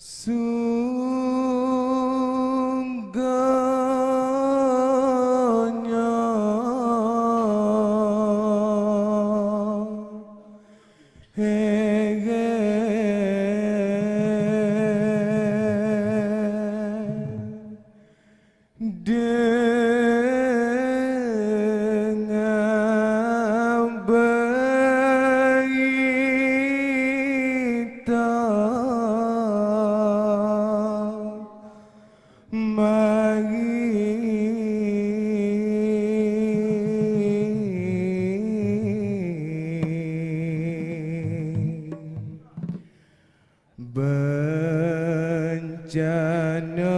Soon. bencana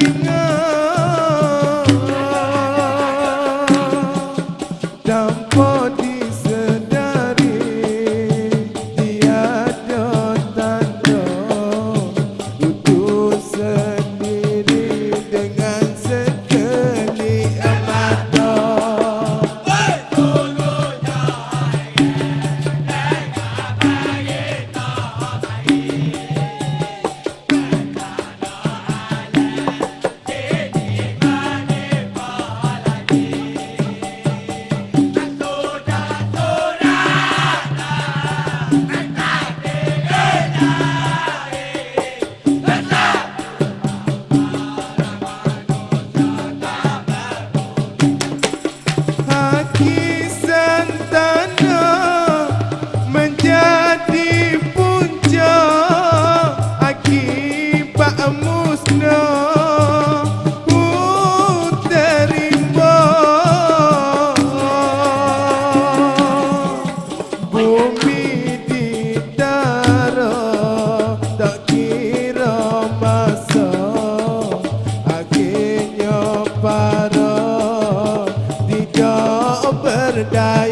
Amen. die.